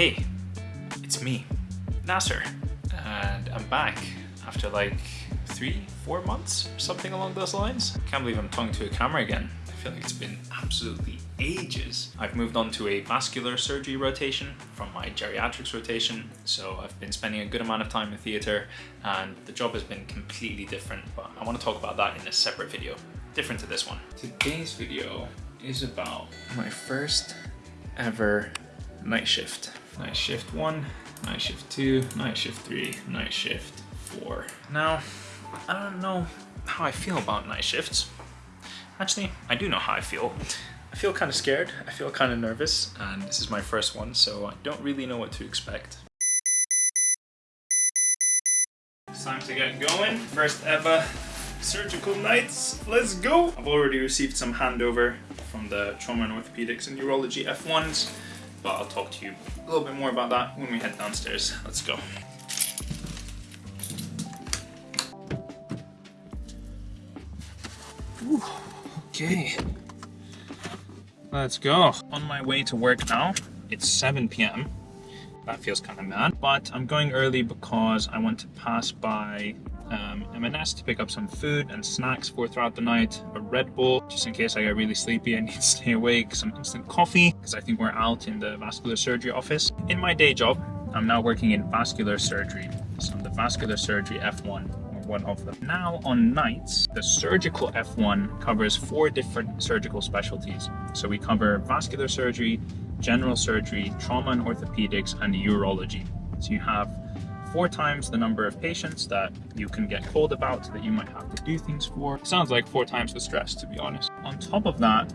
Hey, it's me, Nasser, and I'm back after like three, four months, something along those lines. I can't believe I'm talking to a camera again. I feel like it's been absolutely ages. I've moved on to a vascular surgery rotation from my geriatrics rotation, so I've been spending a good amount of time in theatre and the job has been completely different, but I want to talk about that in a separate video, different to this one. Today's video is about my first ever night shift. Night shift one, night shift two, night shift three, night shift four. Now, I don't know how I feel about night shifts. Actually, I do know how I feel. I feel kind of scared, I feel kind of nervous, and this is my first one, so I don't really know what to expect. It's time to get going. First ever surgical nights. Let's go! I've already received some handover from the trauma and orthopedics and urology F1s but I'll talk to you a little bit more about that when we head downstairs. Let's go. Ooh, okay. Let's go. On my way to work now. It's 7 p.m. That feels kind of mad, but I'm going early because I want to pass by um, M&S to pick up some food and snacks for throughout the night, a Red Bull, just in case I get really sleepy and need to stay awake, some instant coffee, because I think we're out in the vascular surgery office. In my day job, I'm now working in vascular surgery, so I'm the vascular surgery F1 or one of them. Now on nights, the surgical F1 covers four different surgical specialties. So we cover vascular surgery, general surgery, trauma and orthopedics, and urology. So you have four times the number of patients that you can get called about that you might have to do things for. Sounds like four times the stress, to be honest. On top of that,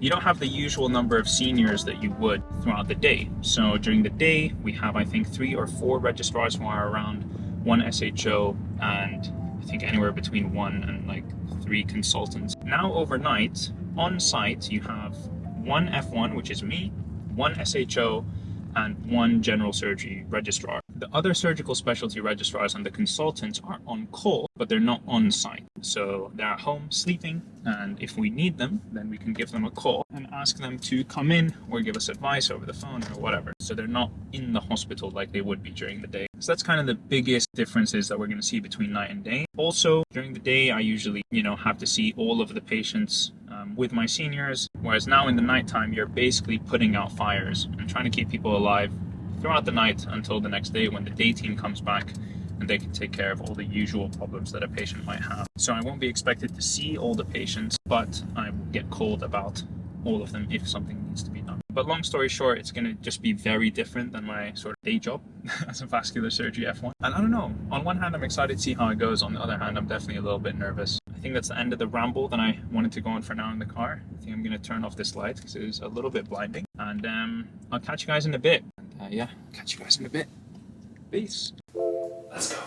you don't have the usual number of seniors that you would throughout the day. So during the day, we have, I think, three or four registrars who are around, one SHO, and I think anywhere between one and like three consultants. Now overnight, on site, you have one F1, which is me, one SHO, and one general surgery registrar. The other surgical specialty registrars and the consultants are on call, but they're not on site. So they're at home sleeping, and if we need them, then we can give them a call and ask them to come in or give us advice over the phone or whatever. So they're not in the hospital like they would be during the day. So that's kind of the biggest differences that we're going to see between night and day. Also, during the day, I usually, you know, have to see all of the patients um, with my seniors, whereas now in the nighttime, you're basically putting out fires and trying to keep people alive throughout the night until the next day when the day team comes back and they can take care of all the usual problems that a patient might have. So I won't be expected to see all the patients, but I will get called about all of them if something needs to be done. But long story short, it's going to just be very different than my sort of day job as a vascular surgery F1. And I don't know, on one hand, I'm excited to see how it goes. On the other hand, I'm definitely a little bit nervous. I think that's the end of the ramble that I wanted to go on for now in the car. I think I'm going to turn off this light because it is a little bit blinding. And um, I'll catch you guys in a bit. And, uh, yeah, catch you guys in a bit. Peace. Let's go.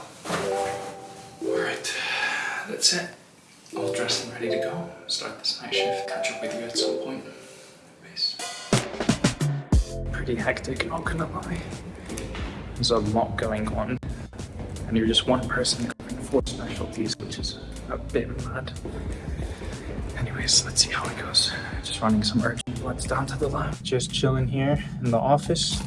All right, that's it. All dressed and ready to go. Start this night shift. Catch up with you at some point. Peace. Pretty hectic, not gonna lie. There's a lot going on. And you're just one person covering four specialties, which is a bit mad. Anyways, let's see how it goes. Just running some urgent bloods down to the lab. Just chilling here in the office.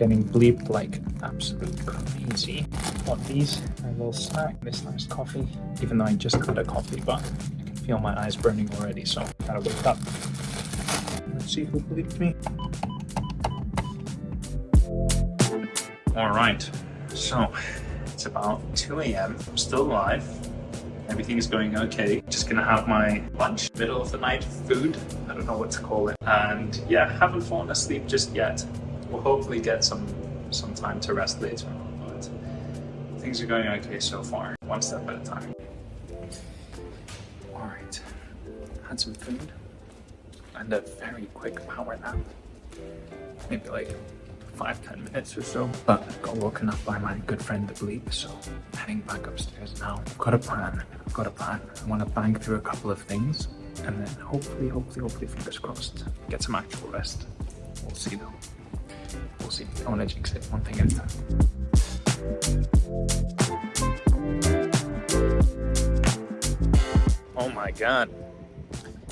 Getting bleeped like absolute crazy. Want these, a little snack, this nice coffee. Even though I just had a coffee, but I can feel my eyes burning already, so I gotta wake up. Let's see who bleeped me. All right, so it's about 2 a.m. I'm still alive. Everything is going okay. Just gonna have my lunch, middle of the night food. I don't know what to call it. And yeah, haven't fallen asleep just yet. We'll hopefully get some some time to rest later but things are going okay so far, one step at a time. All right, had some food and a very quick power nap. Maybe like five, ten minutes or so. But I got woken up by my good friend the Bleep, so heading back upstairs now. I've got a plan. I've got a plan. I want to bang through a couple of things and then hopefully, hopefully, hopefully, fingers crossed, get some actual rest. We'll see though. See. I want to jinx it one thing at a time. Oh my god.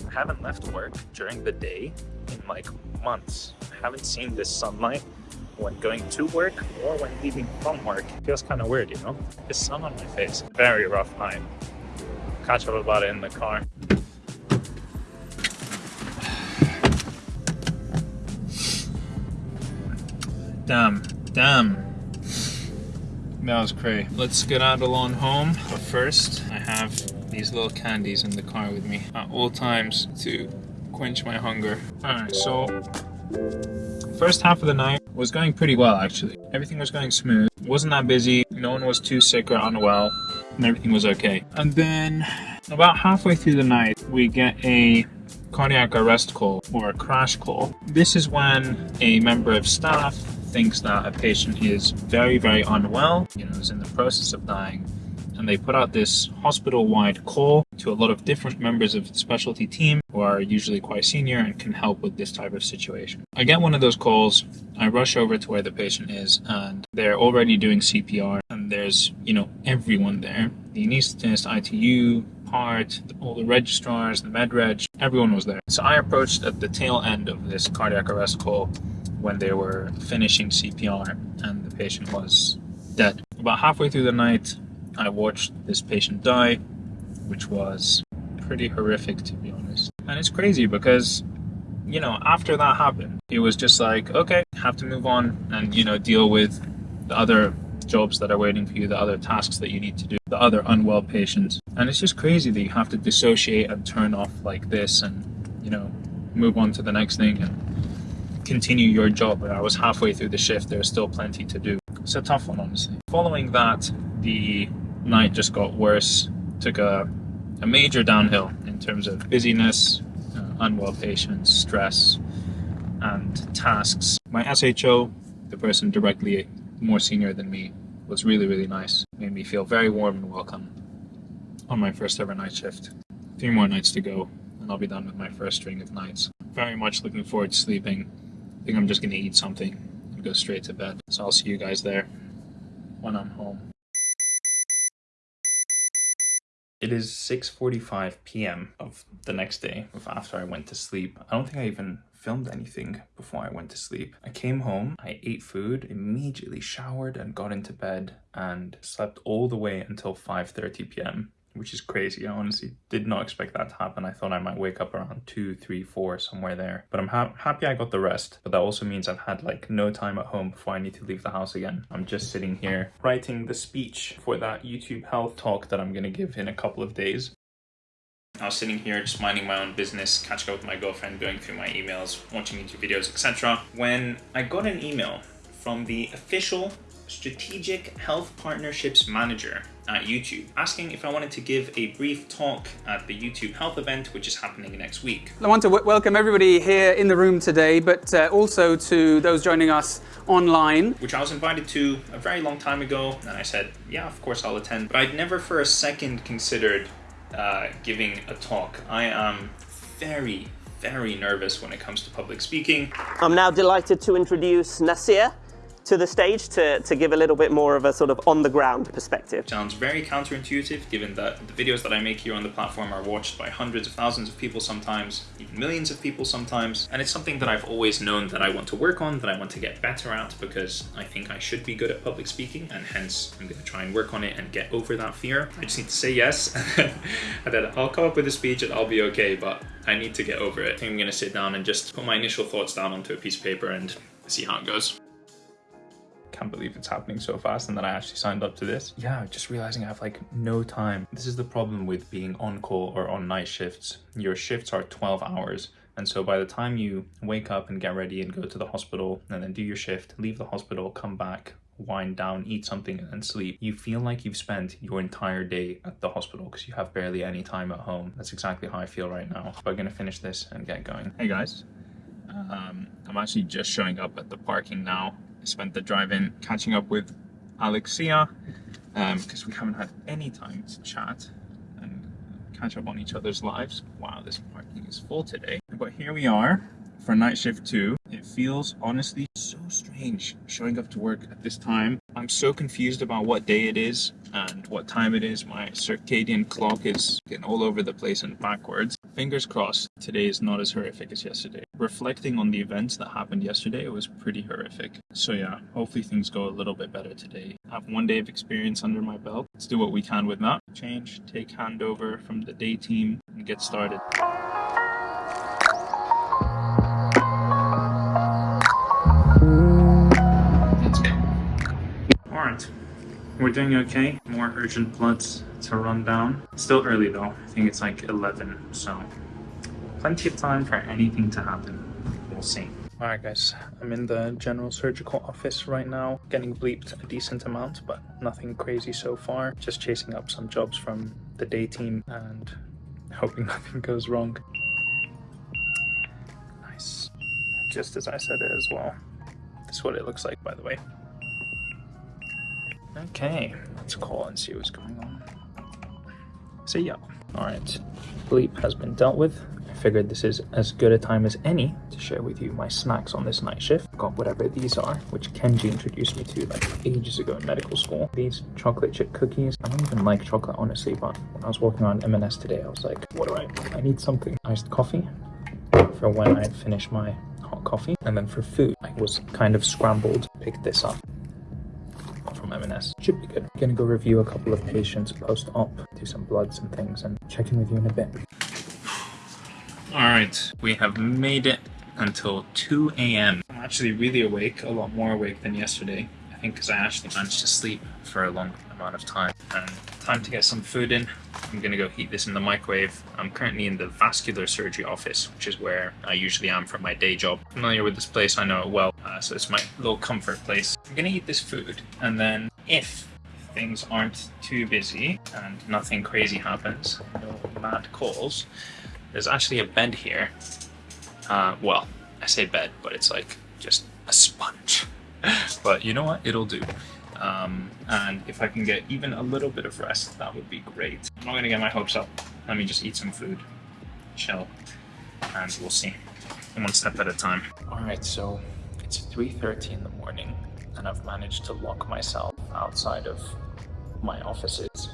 I haven't left work during the day in like months. I haven't seen this sunlight when going to work or when leaving from work. It feels kind of weird, you know? The sun on my face. Very rough night. Catch up about it in the car. Damn, damn. That was great. Let's get out along home. But first, I have these little candies in the car with me at all times to quench my hunger. Alright, so first half of the night was going pretty well actually. Everything was going smooth. Wasn't that busy. No one was too sick or unwell. And everything was okay. And then about halfway through the night, we get a cardiac arrest call or a crash call. This is when a member of staff thinks that a patient is very, very unwell, you know, is in the process of dying, and they put out this hospital-wide call to a lot of different members of the specialty team who are usually quite senior and can help with this type of situation. I get one of those calls, I rush over to where the patient is, and they're already doing CPR, and there's, you know, everyone there. The anesthetist, ITU, part, all the registrars, the med reg, everyone was there. So I approached at the tail end of this cardiac arrest call when they were finishing CPR and the patient was dead. About halfway through the night, I watched this patient die, which was pretty horrific to be honest. And it's crazy because, you know, after that happened, it was just like, okay, have to move on and, you know, deal with the other jobs that are waiting for you, the other tasks that you need to do, the other unwell patients. And it's just crazy that you have to dissociate and turn off like this and, you know, move on to the next thing and continue your job. But I was halfway through the shift, there's still plenty to do. It's a tough one, honestly. Following that, the night just got worse, took a, a major downhill in terms of busyness, uh, unwell patients, stress, and tasks. My SHO, the person directly more senior than me, was really, really nice. Made me feel very warm and welcome on my first ever night shift. Three more nights to go, and I'll be done with my first string of nights. Very much looking forward to sleeping think I'm just going to eat something and go straight to bed. So I'll see you guys there when I'm home. It is 6.45 p.m. of the next day after I went to sleep. I don't think I even filmed anything before I went to sleep. I came home, I ate food, immediately showered and got into bed and slept all the way until 5.30 p.m which is crazy. I honestly did not expect that to happen. I thought I might wake up around two, three, four, somewhere there. But I'm ha happy I got the rest. But that also means I've had like no time at home before I need to leave the house again. I'm just sitting here writing the speech for that YouTube health talk that I'm going to give in a couple of days. I was sitting here just minding my own business, catching up with my girlfriend, going through my emails, watching YouTube videos, etc. When I got an email from the official Strategic Health Partnerships Manager at YouTube, asking if I wanted to give a brief talk at the YouTube Health event, which is happening next week. I want to welcome everybody here in the room today, but uh, also to those joining us online. Which I was invited to a very long time ago, and I said, yeah, of course I'll attend. But I'd never for a second considered uh, giving a talk. I am very, very nervous when it comes to public speaking. I'm now delighted to introduce Nasir, to the stage to, to give a little bit more of a sort of on the ground perspective. Sounds very counterintuitive given that the videos that I make here on the platform are watched by hundreds of thousands of people sometimes, even millions of people sometimes. And it's something that I've always known that I want to work on, that I want to get better at because I think I should be good at public speaking and hence I'm going to try and work on it and get over that fear. I just need to say yes and then I'll come up with a speech and I'll be okay, but I need to get over it. I think I'm going to sit down and just put my initial thoughts down onto a piece of paper and see how it goes can't believe it's happening so fast and that I actually signed up to this. Yeah, just realizing I have like no time. This is the problem with being on call or on night shifts. Your shifts are 12 hours. And so by the time you wake up and get ready and go to the hospital and then do your shift, leave the hospital, come back, wind down, eat something and sleep, you feel like you've spent your entire day at the hospital because you have barely any time at home. That's exactly how I feel right now. But I'm gonna finish this and get going. Hey guys, um, I'm actually just showing up at the parking now spent the drive-in catching up with Alexia because um, we haven't had any time to chat and catch up on each other's lives. Wow, this parking is full today. But here we are for night shift two. It feels honestly so strange showing up to work at this time. I'm so confused about what day it is and what time it is. My circadian clock is getting all over the place and backwards fingers crossed, today is not as horrific as yesterday. Reflecting on the events that happened yesterday, it was pretty horrific. So yeah, hopefully things go a little bit better today. I have one day of experience under my belt. Let's do what we can with that. Change, take handover from the day team, and get started. We're doing okay. More urgent bloods to run down. Still early though. I think it's like 11, so plenty of time for anything to happen. We'll see. Alright guys, I'm in the general surgical office right now, getting bleeped a decent amount, but nothing crazy so far. Just chasing up some jobs from the day team and hoping nothing goes wrong. Nice. Just as I said it as well. This is what it looks like, by the way. Okay, let's call and see what's going on. See ya. Alright, bleep has been dealt with. I figured this is as good a time as any to share with you my snacks on this night shift. Got whatever these are, which Kenji introduced me to like ages ago in medical school. These chocolate chip cookies. I don't even like chocolate honestly, but when I was walking around M&S today, I was like, what do I, I need something. Iced coffee for when I finish my hot coffee. And then for food, I was kind of scrambled to pick this up from M&S. Should be good. Gonna go review a couple of patients post-op, do some bloods and things, and check in with you in a bit. Alright, we have made it until 2 a.m. I'm actually really awake, a lot more awake than yesterday. I think because I actually managed to sleep for a long amount of time. And time to get some food in. I'm gonna go heat this in the microwave. I'm currently in the vascular surgery office, which is where I usually am for my day job. Familiar with this place, I know it well, uh, so it's my little comfort place. I'm gonna eat this food, and then if things aren't too busy and nothing crazy happens, no mad calls, there's actually a bed here. Uh, well, I say bed, but it's like just a sponge. but you know what? It'll do. Um, and if I can get even a little bit of rest, that would be great. I'm not gonna get my hopes up. Let me just eat some food, chill, and we'll see. One step at a time. All right, so it's 3.30 in the morning, and I've managed to lock myself outside of my offices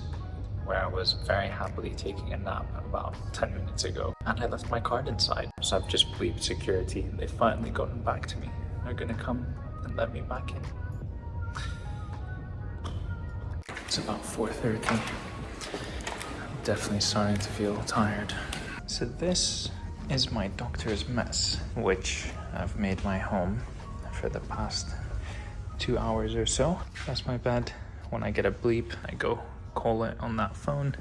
where I was very happily taking a nap about 10 minutes ago. And I left my card inside. So I've just bleeped security. They've finally gotten back to me. They're gonna come and let me back in. It's about 4.30. I'm definitely starting to feel tired. So this is my doctor's mess, which I've made my home for the past two hours or so. That's my bed. When I get a bleep, I go call it on that phone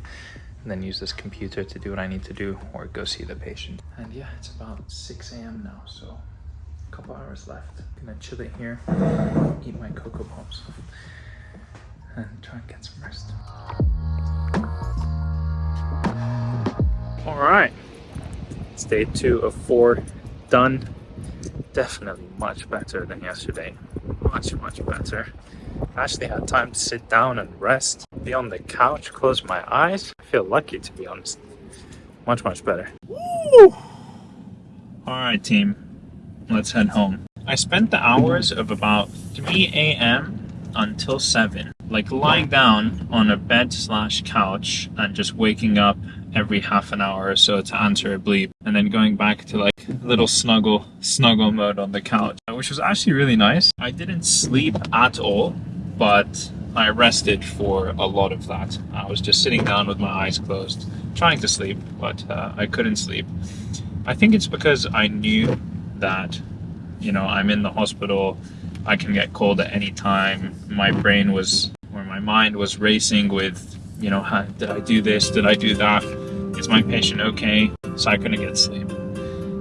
and then use this computer to do what I need to do or go see the patient. And yeah, it's about 6 a.m. now, so a couple hours left. Gonna chill it here, eat my Cocoa Pops, and try and get some rest. All right, it's day two of four done. Definitely much better than yesterday. Much, much better. I actually had time to sit down and rest, be on the couch, close my eyes. I feel lucky to be honest. Much, much better. Woo! Alright team, let's head home. I spent the hours of about 3 a.m. until 7, like lying down on a bed slash couch and just waking up every half an hour or so to answer a bleep and then going back to like little snuggle snuggle mode on the couch which was actually really nice. I didn't sleep at all but i rested for a lot of that. I was just sitting down with my eyes closed trying to sleep but uh, i couldn't sleep. I think it's because i knew that you know i'm in the hospital i can get called at any time my brain was or my mind was racing with you know, how, did I do this? Did I do that? Is my patient okay? So I couldn't get sleep.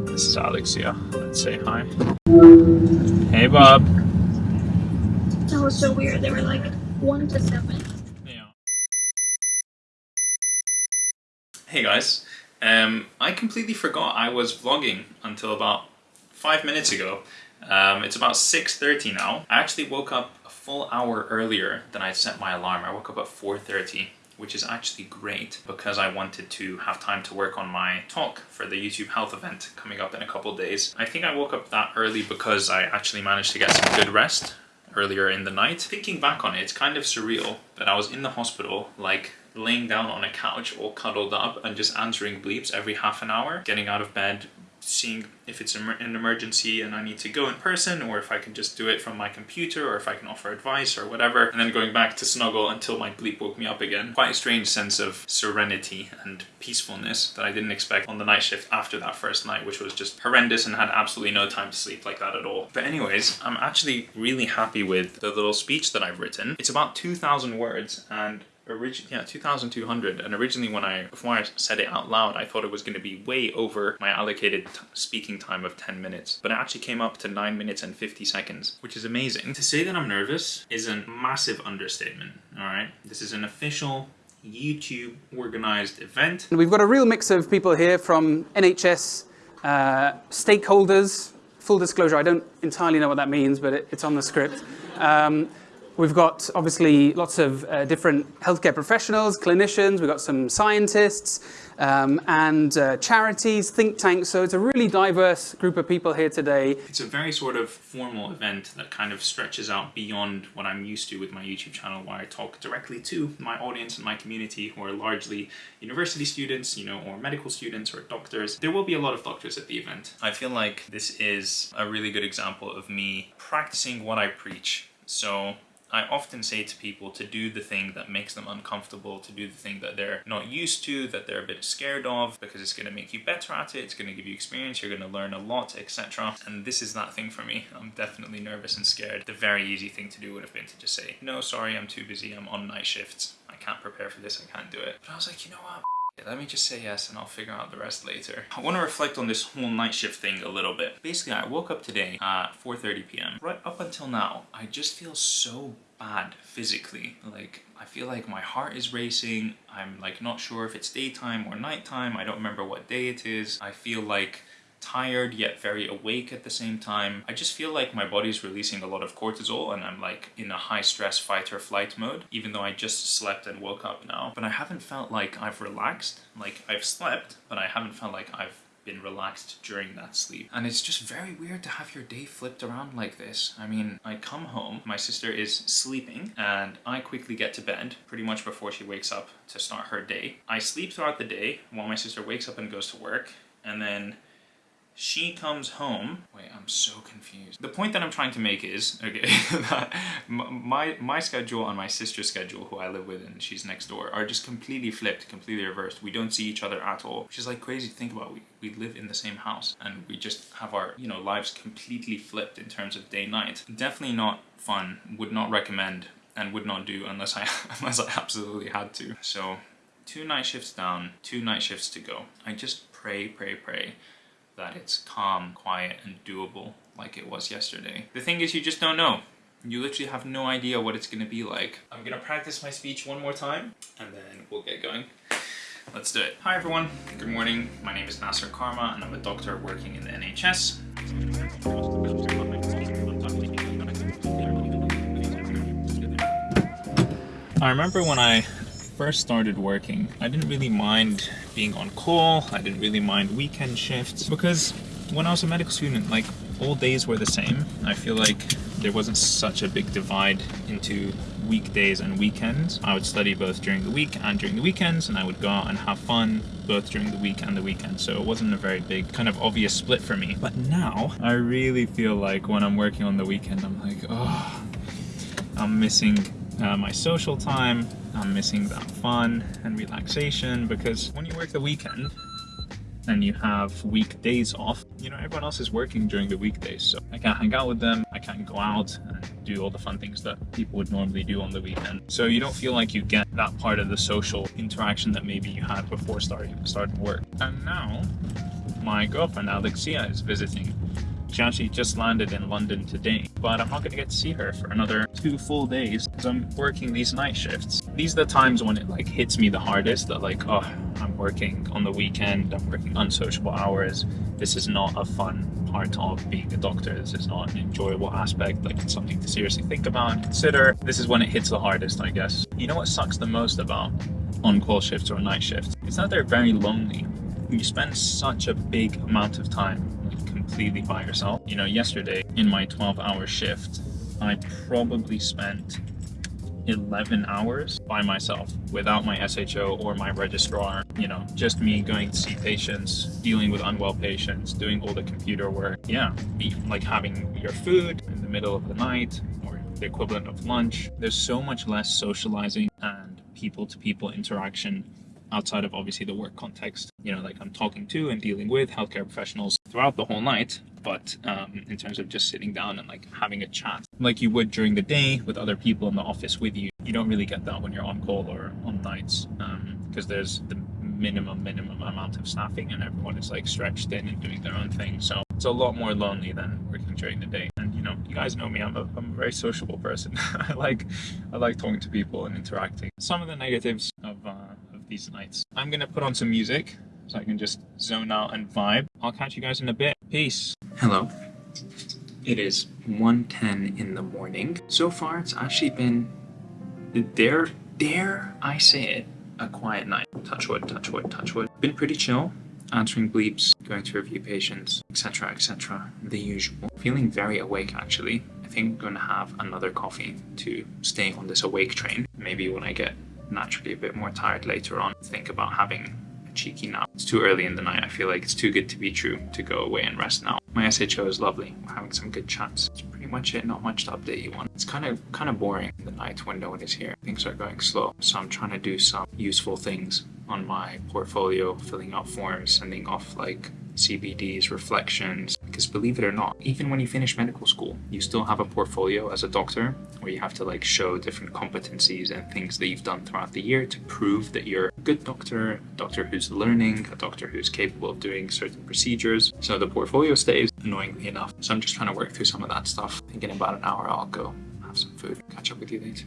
This is Alexia. Let's say hi. Hey, Bob. That was so weird. They were like one to seven. Yeah. Hey guys. Um, I completely forgot I was vlogging until about five minutes ago. Um, it's about 6.30 now. I actually woke up full hour earlier than I set my alarm. I woke up at 4.30 which is actually great because I wanted to have time to work on my talk for the YouTube health event coming up in a couple days. I think I woke up that early because I actually managed to get some good rest earlier in the night. Thinking back on it, it's kind of surreal that I was in the hospital like laying down on a couch all cuddled up and just answering bleeps every half an hour, getting out of bed, seeing if it's an emergency and I need to go in person or if I can just do it from my computer or if I can offer advice or whatever and then going back to snuggle until my bleep woke me up again. Quite a strange sense of serenity and peacefulness that I didn't expect on the night shift after that first night which was just horrendous and had absolutely no time to sleep like that at all. But anyways, I'm actually really happy with the little speech that I've written. It's about 2,000 words and originally yeah 2200 and originally when i before i said it out loud i thought it was going to be way over my allocated speaking time of 10 minutes. But it actually came up to 9 minutes and 50 seconds which is amazing. To say that i'm nervous is a massive understatement all right? This is an official youtube organized event. We've got a real mix of people here from nhs uh, stakeholders. Full disclosure i don't entirely know what that means but it, it's on the script. Um, We've got obviously lots of uh, different healthcare professionals, clinicians, we've got some scientists um, and uh, charities, think tanks. So it's a really diverse group of people here today. It's a very sort of formal event that kind of stretches out beyond what I'm used to with my YouTube channel where I talk directly to my audience and my community who are largely university students, you know, or medical students or doctors. There will be a lot of doctors at the event. I feel like this is a really good example of me practicing what I preach. So I often say to people to do the thing that makes them uncomfortable, to do the thing that they're not used to, that they're a bit scared of, because it's going to make you better at it, it's going to give you experience, you're going to learn a lot, etc. And this is that thing for me. I'm definitely nervous and scared. The very easy thing to do would have been to just say, no, sorry, I'm too busy, I'm on night shifts. I can't prepare for this, I can't do it. But I was like, you know what? Let me just say yes and I'll figure out the rest later. I want to reflect on this whole night shift thing a little bit. Basically, I woke up today at 4.30 p.m. Right up until now, I just feel so bad physically. Like, I feel like my heart is racing. I'm like not sure if it's daytime or nighttime. I don't remember what day it is. I feel like tired yet very awake at the same time. I just feel like my body's releasing a lot of cortisol and I'm like in a high stress fight or flight mode, even though I just slept and woke up now. But I haven't felt like I've relaxed. Like I've slept, but I haven't felt like I've been relaxed during that sleep. And it's just very weird to have your day flipped around like this. I mean, I come home, my sister is sleeping, and I quickly get to bed pretty much before she wakes up to start her day. I sleep throughout the day while my sister wakes up and goes to work, and then she comes home. Wait, I'm so confused. The point that I'm trying to make is, okay, my, my schedule and my sister's schedule, who I live with and she's next door, are just completely flipped, completely reversed. We don't see each other at all, which is like crazy to think about. We, we live in the same house and we just have our, you know, lives completely flipped in terms of day night. Definitely not fun, would not recommend and would not do unless I, unless I absolutely had to. So two night shifts down, two night shifts to go. I just pray, pray, pray that it's calm, quiet, and doable like it was yesterday. The thing is, you just don't know. You literally have no idea what it's gonna be like. I'm gonna practice my speech one more time, and then we'll get going. Let's do it. Hi everyone, good morning. My name is Nasser Kharma, and I'm a doctor working in the NHS. I remember when I first started working, I didn't really mind being on call, I didn't really mind weekend shifts, because when I was a medical student, like, all days were the same. I feel like there wasn't such a big divide into weekdays and weekends. I would study both during the week and during the weekends, and I would go out and have fun both during the week and the weekend. So it wasn't a very big, kind of obvious split for me. But now, I really feel like when I'm working on the weekend, I'm like, oh, I'm missing uh, my social time, I'm missing that fun and relaxation because when you work the weekend and you have weekdays off, you know, everyone else is working during the weekdays. So I can't hang out with them. I can't go out and do all the fun things that people would normally do on the weekend. So you don't feel like you get that part of the social interaction that maybe you had before starting, starting work. And now my girlfriend Alexia is visiting she actually just landed in London today, but I'm not going to get to see her for another two full days because I'm working these night shifts. These are the times when it like hits me the hardest that like, oh, I'm working on the weekend, I'm working unsociable hours. This is not a fun part of being a doctor. This is not an enjoyable aspect, like it's something to seriously think about and consider. This is when it hits the hardest, I guess. You know what sucks the most about on-call shifts or night shifts? It's that they're very lonely. You spend such a big amount of time completely by yourself. You know, yesterday in my 12 hour shift, I probably spent 11 hours by myself without my SHO or my registrar. You know, just me going to see patients, dealing with unwell patients, doing all the computer work. Yeah, like having your food in the middle of the night or the equivalent of lunch. There's so much less socializing and people to people interaction outside of obviously the work context. You know, like I'm talking to and dealing with healthcare professionals throughout the whole night, but um, in terms of just sitting down and like having a chat like you would during the day with other people in the office with you, you don't really get that when you're on call or on nights because um, there's the minimum, minimum amount of staffing and everyone is like stretched in and doing their own thing. So it's a lot more lonely than working during the day. And you know, you guys know me, I'm a, I'm a very sociable person. I like, I like talking to people and interacting. Some of the negatives of, uh, these nights. I'm gonna put on some music so I can just zone out and vibe. I'll catch you guys in a bit. Peace. Hello. It is 1.10 in the morning. So far, it's actually been, dare, dare I say it, a quiet night. Touch wood, touch wood, touch wood. Been pretty chill, answering bleeps, going to review patients, etc, etc. The usual. Feeling very awake, actually. I think I'm to have another coffee to stay on this awake train. Maybe when I get naturally a bit more tired later on, think about having cheeky nap. It's too early in the night. I feel like it's too good to be true to go away and rest now. My SHO is lovely. Having some good chats. That's pretty much it. Not much to update you on. It's kind of kind of boring in the night when no one is here. Things are going slow. So I'm trying to do some useful things on my portfolio, filling out forms, sending off like CBDs, reflections, because believe it or not, even when you finish medical school, you still have a portfolio as a doctor where you have to like show different competencies and things that you've done throughout the year to prove that you're a good doctor, a doctor who's learning, a doctor who's capable of doing certain procedures. So the portfolio stays annoyingly enough. So I'm just trying to work through some of that stuff. I think in about an hour I'll go have some food. Catch up with you later.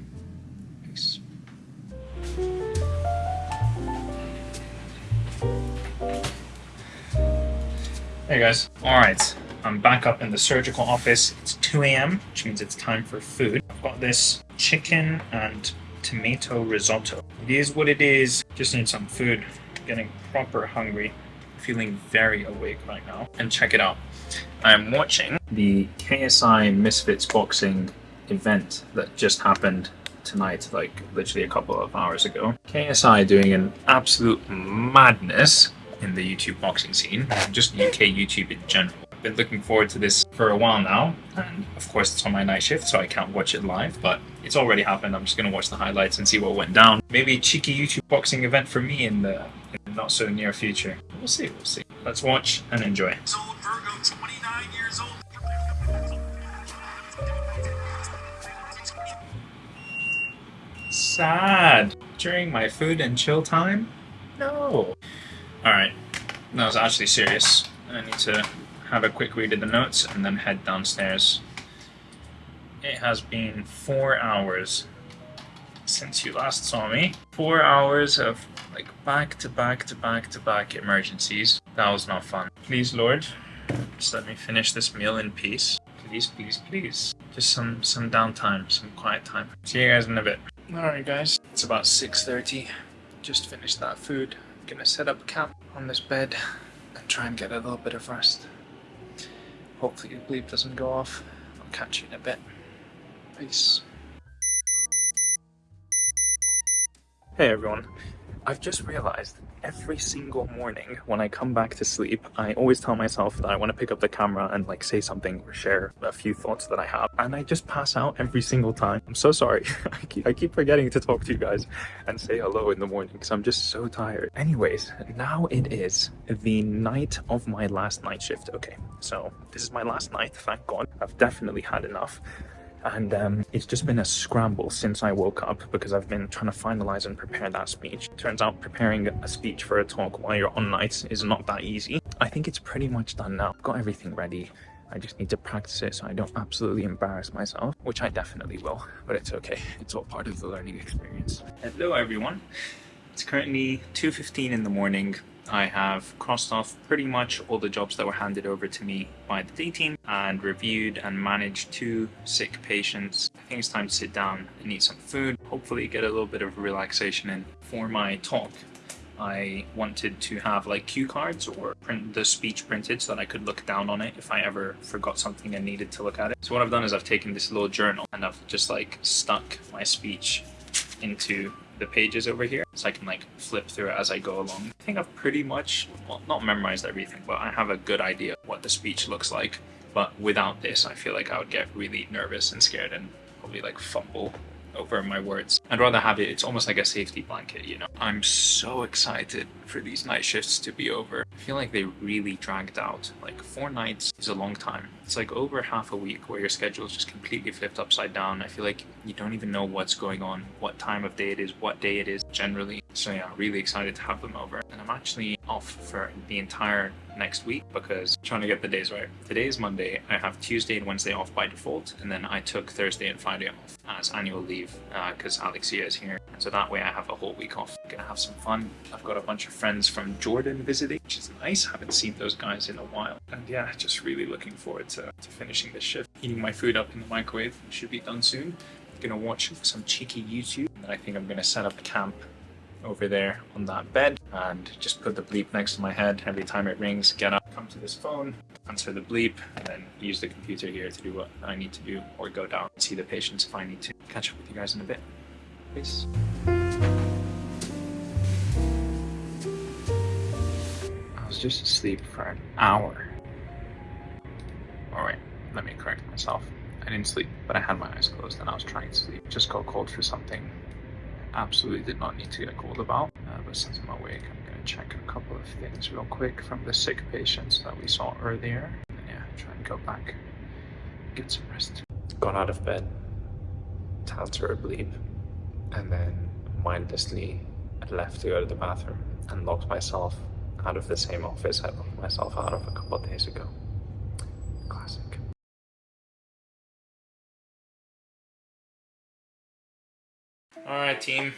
Hey guys. Alright, I'm back up in the surgical office. It's 2 a.m., which means it's time for food. I've got this chicken and tomato risotto. It is what it is. Just need some food. Getting proper hungry. Feeling very awake right now. And check it out. I'm watching the KSI Misfits boxing event that just happened tonight, like literally a couple of hours ago. KSI doing an absolute madness in the YouTube boxing scene, just UK YouTube in general. I've been looking forward to this for a while now, and of course it's on my night shift, so I can't watch it live, but it's already happened. I'm just going to watch the highlights and see what went down. Maybe a cheeky YouTube boxing event for me in the, in the not so near future. We'll see, we'll see. Let's watch and enjoy. Sad. During my food and chill time? No. Alright, that was actually serious. I need to have a quick read of the notes and then head downstairs. It has been four hours since you last saw me. Four hours of like back to back to back to back emergencies. That was not fun. Please, Lord, just let me finish this meal in peace. Please, please, please. Just some some downtime, some quiet time. See you guys in a bit. Alright guys, it's about 6.30. Just finished that food gonna set up a camp on this bed and try and get a little bit of rest. Hopefully the bleep doesn't go off. I'll catch you in a bit. Peace. Hey everyone. I've just realized every single morning when I come back to sleep, I always tell myself that I want to pick up the camera and like say something or share a few thoughts that I have. And I just pass out every single time. I'm so sorry. I, keep, I keep forgetting to talk to you guys and say hello in the morning because I'm just so tired. Anyways, now it is the night of my last night shift. Okay, so this is my last night, thank God. I've definitely had enough and um, it's just been a scramble since I woke up because I've been trying to finalize and prepare that speech. Turns out preparing a speech for a talk while you're on nights is not that easy. I think it's pretty much done now. I've got everything ready. I just need to practice it so I don't absolutely embarrass myself, which I definitely will, but it's okay. It's all part of the learning experience. Hello everyone. It's currently 2.15 in the morning. I have crossed off pretty much all the jobs that were handed over to me by the day team and reviewed and managed two sick patients. I think it's time to sit down and eat some food, hopefully get a little bit of relaxation in for my talk I wanted to have like cue cards or print the speech printed so that I could look down on it if I ever forgot something and needed to look at it. So what I've done is I've taken this little journal and I've just like stuck my speech into the pages over here so I can like flip through it as I go along. I think I've pretty much, well, not memorized everything, but I have a good idea what the speech looks like. But without this, I feel like I would get really nervous and scared and probably like fumble over my words. I'd rather have it, it's almost like a safety blanket, you know. I'm so excited for these night shifts to be over. I feel like they really dragged out. Like four nights is a long time. It's like over half a week where your schedule is just completely flipped upside down. I feel like you don't even know what's going on, what time of day it is, what day it is generally. So yeah, really excited to have them over. And I'm actually off for the entire next week because I'm trying to get the days right. Today is Monday. I have Tuesday and Wednesday off by default, and then I took Thursday and Friday off as annual leave because uh, Alexia is here. And so that way I have a whole week off. I'm gonna have some fun. I've got a bunch of friends from Jordan visiting, which is nice. haven't seen those guys in a while. And yeah, just really looking forward to, to finishing this shift. Heating my food up in the microwave should be done soon. gonna watch some cheeky YouTube, and I think I'm gonna set up camp over there on that bed and just put the bleep next to my head every time it rings get up come to this phone answer the bleep and then use the computer here to do what i need to do or go down and see the patients if i need to catch up with you guys in a bit peace just asleep for an hour all right let me correct myself i didn't sleep but i had my eyes closed and i was trying to sleep just got called for something absolutely did not need to get called about. Uh, but since I'm awake, I'm going to check a couple of things real quick from the sick patients that we saw earlier. And yeah, try and go back, get some rest. Got out of bed answer a bleep, and then mindlessly left to go to the bathroom and locked myself out of the same office I locked myself out of a couple of days ago. Classic. Alright team,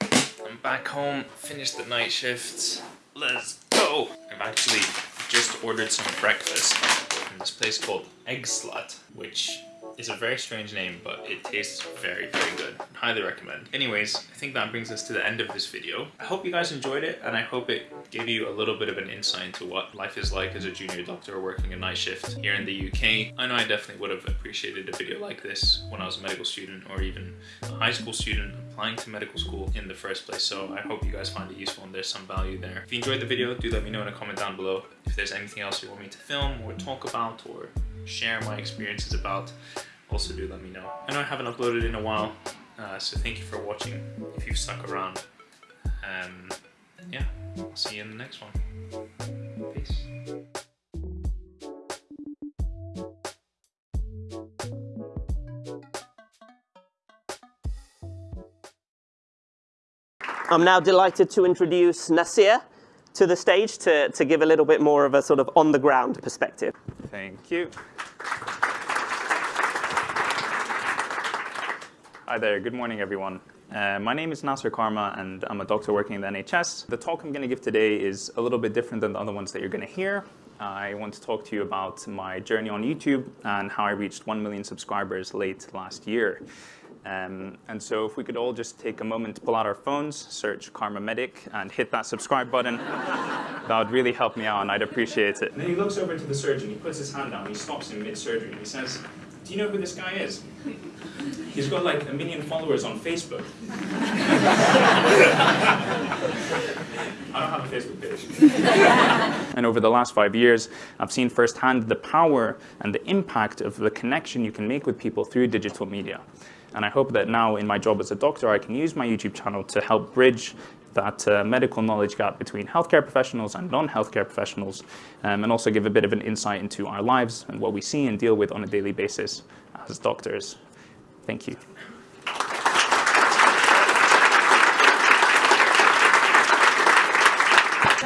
I'm back home, finished the night shifts, let's go! I've actually just ordered some breakfast from this place called Eggslut, which is a very strange name, but it tastes very, very good. Highly recommend. Anyways, I think that brings us to the end of this video. I hope you guys enjoyed it, and I hope it gave you a little bit of an insight into what life is like as a junior doctor working a night shift here in the UK. I know I definitely would have appreciated a video like this when I was a medical student or even a high school student applying to medical school in the first place. So I hope you guys find it useful and there's some value there. If you enjoyed the video, do let me know in a comment down below if there's anything else you want me to film or talk about or share my experiences about, also do let me know. I know I haven't uploaded in a while, uh, so thank you for watching if you've stuck around. Um, yeah, I'll see you in the next one. Peace. I'm now delighted to introduce Nasir to the stage to, to give a little bit more of a sort of on the ground perspective. Thank you. Hi there, good morning everyone. Uh, my name is Nasser Kharma and I'm a doctor working in the NHS. The talk I'm going to give today is a little bit different than the other ones that you're going to hear. I want to talk to you about my journey on YouTube and how I reached 1 million subscribers late last year. Um, and so if we could all just take a moment to pull out our phones, search KharmaMedic, and hit that subscribe button, that would really help me out, and I'd appreciate it. And then he looks over to the surgeon, he puts his hand down, he stops him mid-surgery, he says, do you know who this guy is? He's got like a million followers on Facebook. I don't have a Facebook page. and over the last five years, I've seen firsthand the power and the impact of the connection you can make with people through digital media. And I hope that now in my job as a doctor, I can use my YouTube channel to help bridge that uh, medical knowledge gap between healthcare professionals and non-healthcare professionals, um, and also give a bit of an insight into our lives and what we see and deal with on a daily basis as doctors. Thank you.